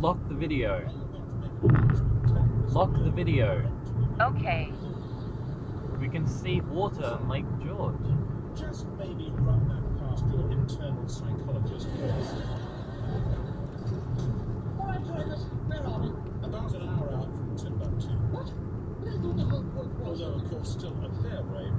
Lock the video. Lock the video. Okay. We can see water on Lake George. Just maybe run that past your internal psychologist. All right, Tigers, where are? About an hour out from Timbuktu. What? Although, of course, still a fair way